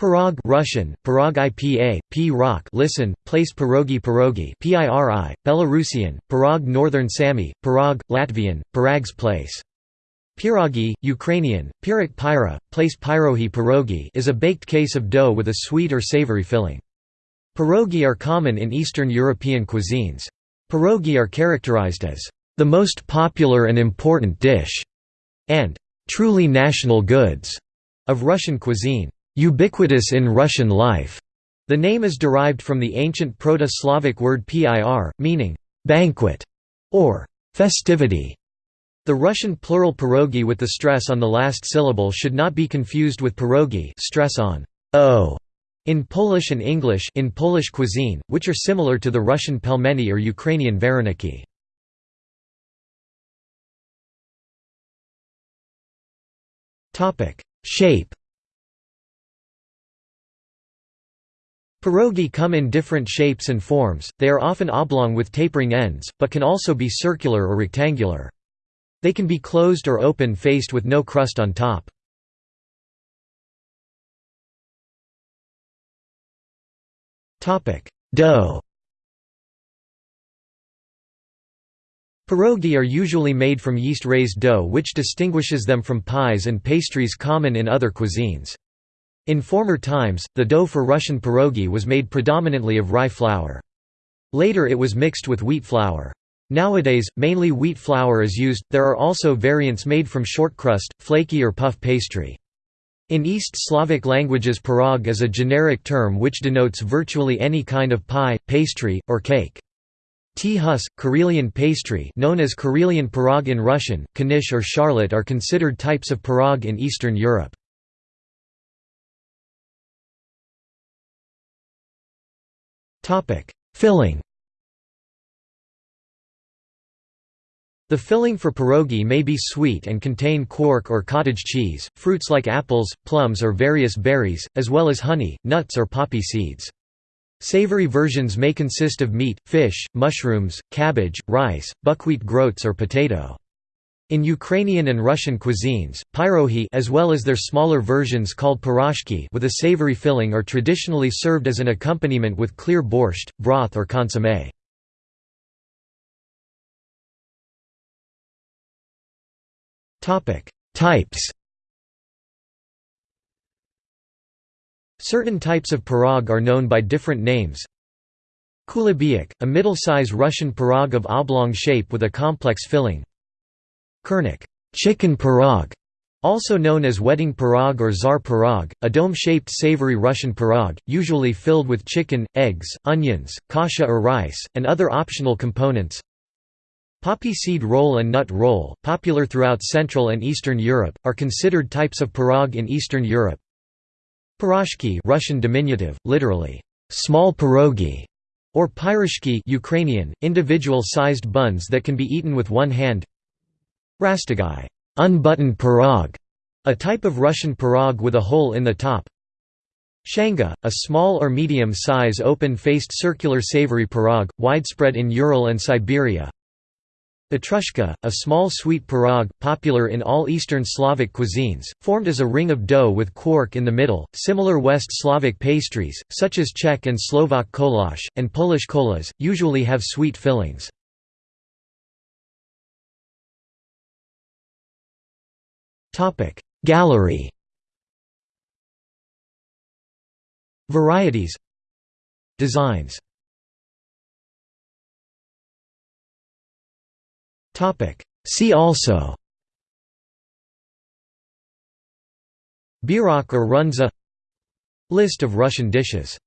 Pirog Russian, Pirog IPA, P rock listen, place pierogi pierogi PIRI, Belarusian, Pirog Northern Sami, Pirog, Latvian, Pirags place. Pierogi, Ukrainian, Pirak pyra, place pyrohi pierogi is a baked case of dough with a sweet or savory filling. Pierogi are common in Eastern European cuisines. Pierogi are characterized as the most popular and important dish and truly national goods of Russian cuisine. Ubiquitous in Russian life. The name is derived from the ancient Proto-Slavic word pir, meaning banquet or festivity. The Russian plural pierogi with the stress on the last syllable should not be confused with pierogi stress on o in Polish and English in Polish cuisine, which are similar to the Russian pelmeni or Ukrainian vareniki. Shape Pierogi come in different shapes and forms, they are often oblong with tapering ends, but can also be circular or rectangular. They can be closed or open faced with no crust on top. Dough Pierogi are usually made from yeast-raised dough which distinguishes them from pies and pastries common in other cuisines. In former times, the dough for Russian pierogi was made predominantly of rye flour. Later it was mixed with wheat flour. Nowadays, mainly wheat flour is used, there are also variants made from short crust, flaky or puff pastry. In East Slavic languages pirog is a generic term which denotes virtually any kind of pie, pastry, or cake. T-hus, Karelian pastry known as Karelian pirog in Russian, knish or charlotte are considered types of pirog in Eastern Europe. Filling The filling for pierogi may be sweet and contain quark or cottage cheese, fruits like apples, plums or various berries, as well as honey, nuts or poppy seeds. Savory versions may consist of meat, fish, mushrooms, cabbage, rice, buckwheat groats or potato. In Ukrainian and Russian cuisines, pyrohi as well as their smaller versions called piroshki with a savory filling are traditionally served as an accompaniment with clear borscht, broth or consommé. Types Certain types of pirog are known by different names. Kulibiak, a middle-size Russian pirog of oblong shape with a complex filling. Kurnik chicken pirog, also known as wedding pirog or czar pirog, a dome-shaped savory Russian pirog, usually filled with chicken, eggs, onions, kasha or rice, and other optional components. Poppy seed roll and nut roll, popular throughout Central and Eastern Europe, are considered types of pirog in Eastern Europe. Piroshki Russian diminutive, literally, small pierogi, or pyroshki Ukrainian, individual-sized buns that can be eaten with one hand. Rasstegai unbuttoned pirog, a type of Russian pirog with a hole in the top. Shanga, a small or medium-size open-faced circular savory pirog, widespread in Ural and Siberia. Vatrushka, a small sweet pirog, popular in all Eastern Slavic cuisines, formed as a ring of dough with quark in the middle. Similar West Slavic pastries, such as Czech and Slovak kolash, and Polish kolas, usually have sweet fillings. Topic. Gallery. Varieties. Designs. Topic. See also. Bierock or runza. List of Russian dishes